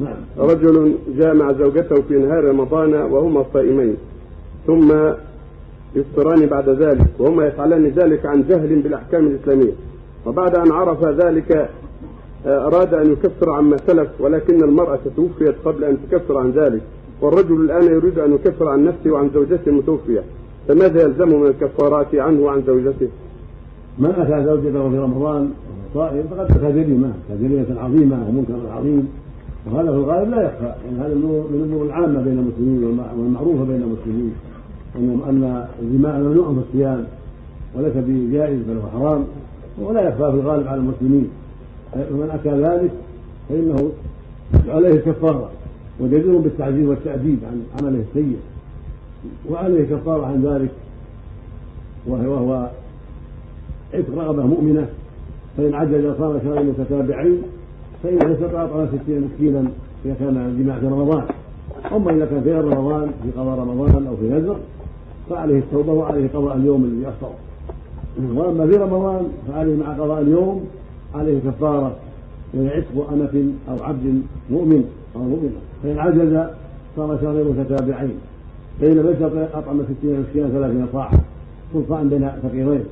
نعم. رجل جامع زوجته في نهار رمضان وهما صائمين. ثم يفطران بعد ذلك وهما يفعلان ذلك عن جهل بالأحكام الإسلامية. وبعد أن عرف ذلك آه، أراد أن يكفر عما سلف ولكن المرأة توفيت قبل أن تكفر عن ذلك. والرجل الآن يريد أن يكفر عن نفسه وعن زوجته المتوفية. فماذا يلزمه من الكفارات عنه وعن زوجته؟ من أتى زوجته في رمضان صائم فقد اتى جريمه كجريمه عظيمه ومنكر عظيم وهذا في الغالب لا يخفى. يعني هذا من الأمور العامة بين المسلمين والمعروفة بين المسلمين. ان أن الجماع ممنوع في الصيام وليس بجائز بل هو حرام ولا يخفى في الغالب على المسلمين. ومن أتى ذلك فإنه عليه الكفاره وجدير بالتعذيب والتأديب عن عمله السيء. وعليه كفارة عن ذلك وهو عتق رغبة مؤمنة فإن عجز صام شهرين متتابعين فإن استطاع طعام ستين مسكينا إذا كان الجماع في رمضان. أما إذا كان في غير رمضان في قضاء رمضان أو في نذر فعليه التوبة وعليه قضاء اليوم الذي أفطر وأما في رمضان فعليه مع قضاء اليوم عليه كفارة وهي عتق أمة أو عبد مؤمن أو مؤمنة. فإن عجز صار شهرين متتابعين. فإن لم يستطع أطعم ستين مسكينا ثلاثين صاعا كل صاع بين فقيرين.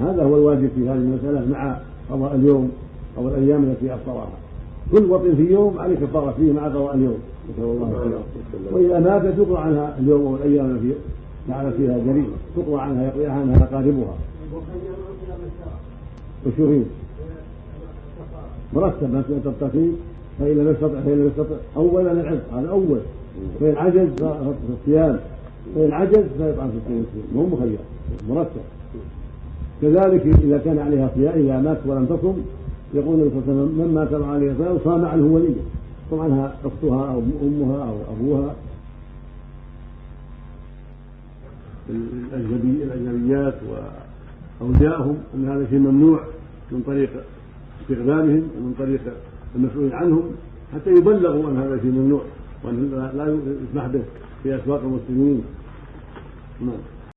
هذا هو الواجب في هذه المسألة مع قضاء اليوم. أو الأيام التي أفطرها. كل وطن في يوم عليه كفارة فيه مع قضاء اليوم. نسأل الله الخير وإذا ماتت تقضى عنها اليوم أو الأيام التي فعل فيها جريمة. تقضى عنها يقضي عنها أقاربها وشهيد مرتب ما تبتقي فإن لم يستطع فإن لم يستطع. أولا العتق هذا أول. فإن عجز فالصيام فإن عجز فيطعم ستين مسكين مو مخير مرتب. كذلك إذا كان عليها صيام إذا مات ولم تصم يقول النبي صلى الله عليه وسلم من مات وعليه صيام صام عنه ولية. صام عنها أختها أو أمها أو أبوها. الأجنبيات وأوليائهم أن هذا شيء ممنوع من طريق استخدامهم ومن طريق المسؤول عنهم حتى يبلغوا أن هذا شيء ممنوع وأن لا يسمح به في أسواق المسلمين. نعم.